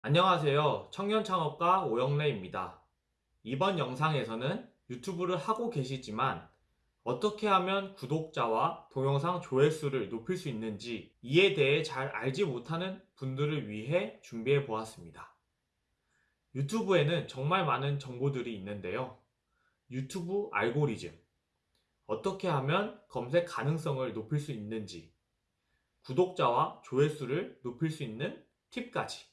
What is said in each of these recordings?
안녕하세요. 청년 창업가 오영래입니다. 이번 영상에서는 유튜브를 하고 계시지만 어떻게 하면 구독자와 동영상 조회수를 높일 수 있는지 이에 대해 잘 알지 못하는 분들을 위해 준비해 보았습니다. 유튜브에는 정말 많은 정보들이 있는데요. 유튜브 알고리즘, 어떻게 하면 검색 가능성을 높일 수 있는지, 구독자와 조회수를 높일 수 있는 팁까지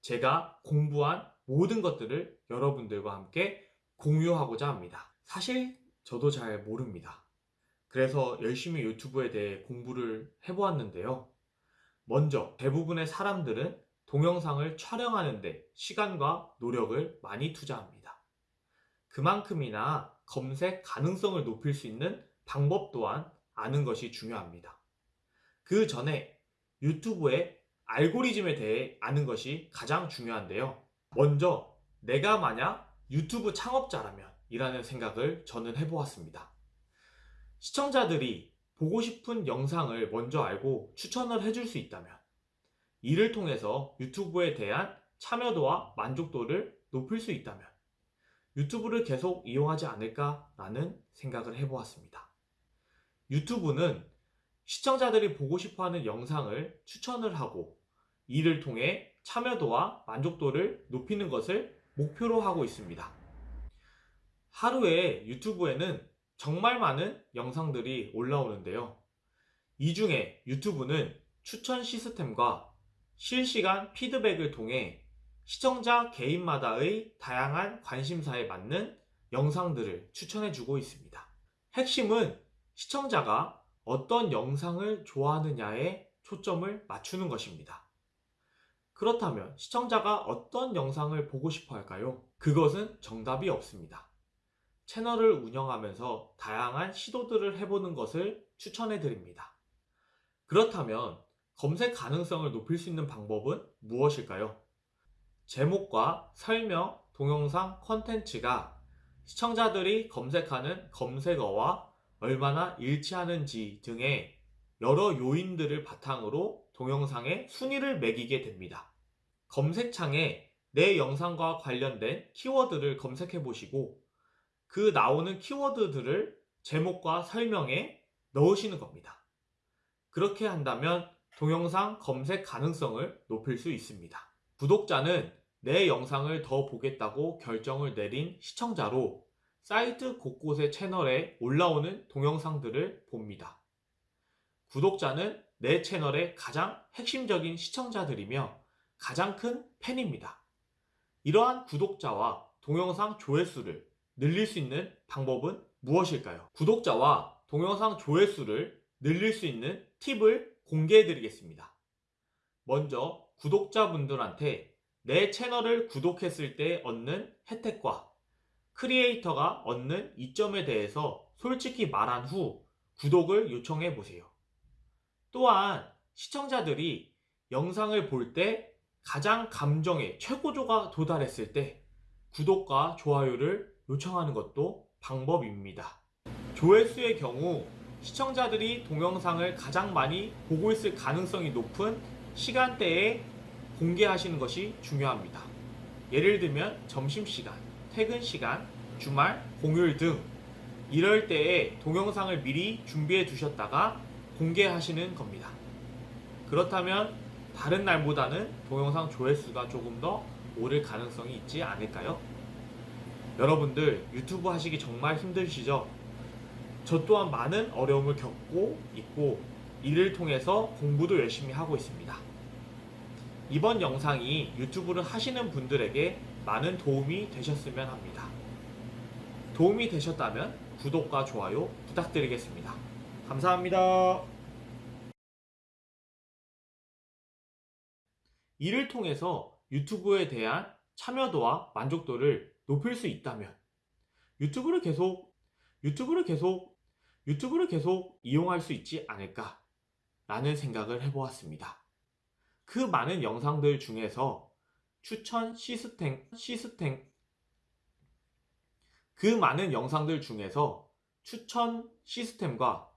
제가 공부한 모든 것들을 여러분들과 함께 공유하고자 합니다. 사실 저도 잘 모릅니다. 그래서 열심히 유튜브에 대해 공부를 해보았는데요. 먼저 대부분의 사람들은 동영상을 촬영하는데 시간과 노력을 많이 투자합니다. 그만큼이나 검색 가능성을 높일 수 있는 방법 또한 아는 것이 중요합니다. 그 전에 유튜브의 알고리즘에 대해 아는 것이 가장 중요한데요. 먼저 내가 만약 유튜브 창업자라면 이라는 생각을 저는 해보았습니다. 시청자들이 보고 싶은 영상을 먼저 알고 추천을 해줄 수 있다면 이를 통해서 유튜브에 대한 참여도와 만족도를 높일 수 있다면 유튜브를 계속 이용하지 않을까라는 생각을 해보았습니다. 유튜브는 시청자들이 보고 싶어 하는 영상을 추천을 하고 이를 통해 참여도와 만족도를 높이는 것을 목표로 하고 있습니다. 하루에 유튜브에는 정말 많은 영상들이 올라오는데요. 이 중에 유튜브는 추천 시스템과 실시간 피드백을 통해 시청자 개인마다의 다양한 관심사에 맞는 영상들을 추천해주고 있습니다. 핵심은 시청자가 어떤 영상을 좋아하느냐에 초점을 맞추는 것입니다. 그렇다면 시청자가 어떤 영상을 보고 싶어 할까요? 그것은 정답이 없습니다. 채널을 운영하면서 다양한 시도들을 해보는 것을 추천해 드립니다. 그렇다면 검색 가능성을 높일 수 있는 방법은 무엇일까요? 제목과 설명, 동영상 컨텐츠가 시청자들이 검색하는 검색어와 얼마나 일치하는지 등의 여러 요인들을 바탕으로 동영상의 순위를 매기게 됩니다. 검색창에 내 영상과 관련된 키워드를 검색해 보시고 그 나오는 키워드들을 제목과 설명에 넣으시는 겁니다. 그렇게 한다면 동영상 검색 가능성을 높일 수 있습니다. 구독자는 내 영상을 더 보겠다고 결정을 내린 시청자로 사이트 곳곳의 채널에 올라오는 동영상들을 봅니다. 구독자는 내 채널의 가장 핵심적인 시청자들이며 가장 큰 팬입니다. 이러한 구독자와 동영상 조회수를 늘릴 수 있는 방법은 무엇일까요? 구독자와 동영상 조회수를 늘릴 수 있는 팁을 공개해 드리겠습니다. 먼저 구독자분들한테 내 채널을 구독했을 때 얻는 혜택과 크리에이터가 얻는 이점에 대해서 솔직히 말한 후 구독을 요청해 보세요. 또한 시청자들이 영상을 볼 때 가장 감정의 최고조가 도달했을 때 구독과 좋아요를 요청하는 것도 방법입니다. 조회수의 경우 시청자들이 동영상을 가장 많이 보고 있을 가능성이 높은 시간대에 공개하시는 것이 중요합니다. 예를 들면 점심시간, 퇴근시간, 주말, 공휴일 등 이럴 때에 동영상을 미리 준비해 두셨다가 공개하시는 겁니다. 그렇다면 다른 날보다는 동영상 조회수가 조금 더 오를 가능성이 있지 않을까요? 여러분들 유튜브 하시기 정말 힘드시죠? 저 또한 많은 어려움을 겪고 있고 이를 통해서 공부도 열심히 하고 있습니다. 이번 영상이 유튜브를 하시는 분들에게 많은 도움이 되셨으면 합니다. 도움이 되셨다면 구독과 좋아요 부탁드리겠습니다. 감사합니다. 이를 통해서 유튜브에 대한 참여도와 만족도를 높일 수 있다면 유튜브를 계속 유튜브를 계속 유튜브를 계속 이용할 수 있지 않을까 라는 생각을 해보았습니다. 그 많은 영상들 중에서 추천 시스템 시스템 그 많은 영상들 중에서 추천 시스템과